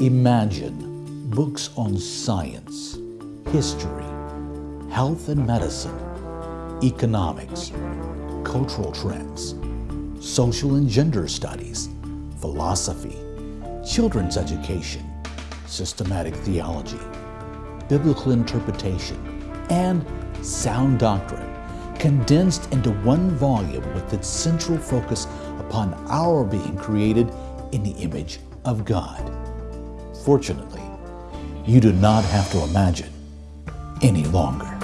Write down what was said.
Imagine books on science, history, health and medicine, economics, cultural trends, social and gender studies, philosophy, children's education, systematic theology, biblical interpretation, and sound doctrine condensed into one volume with its central focus upon our being created in the image of God. Fortunately, you do not have to imagine any longer.